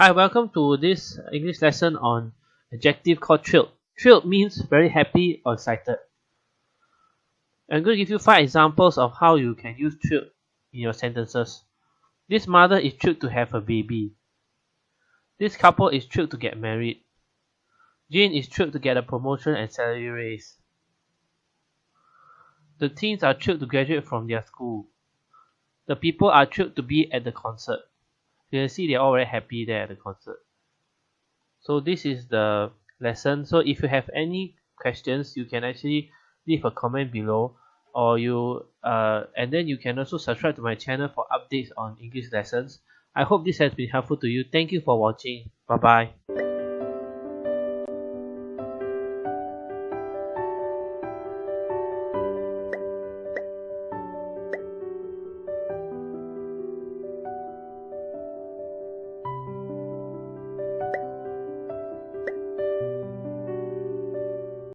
Hi, welcome to this English lesson on adjective called thrilled. Thrilled means very happy or excited. I'm going to give you five examples of how you can use thrilled in your sentences. This mother is thrilled to have a baby. This couple is thrilled to get married. Jane is thrilled to get a promotion and salary raise. The teens are thrilled to graduate from their school. The people are thrilled to be at the concert you can see they're all very happy there at the concert. So this is the lesson. So if you have any questions you can actually leave a comment below or you uh, and then you can also subscribe to my channel for updates on English lessons. I hope this has been helpful to you. Thank you for watching. Bye bye